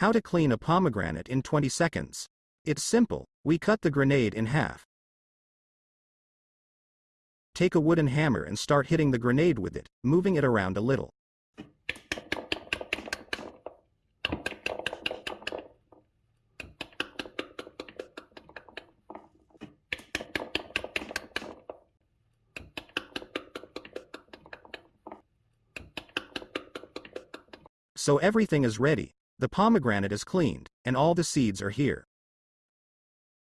How to clean a pomegranate in 20 seconds. It's simple, we cut the grenade in half. Take a wooden hammer and start hitting the grenade with it, moving it around a little. So everything is ready, the pomegranate is cleaned, and all the seeds are here.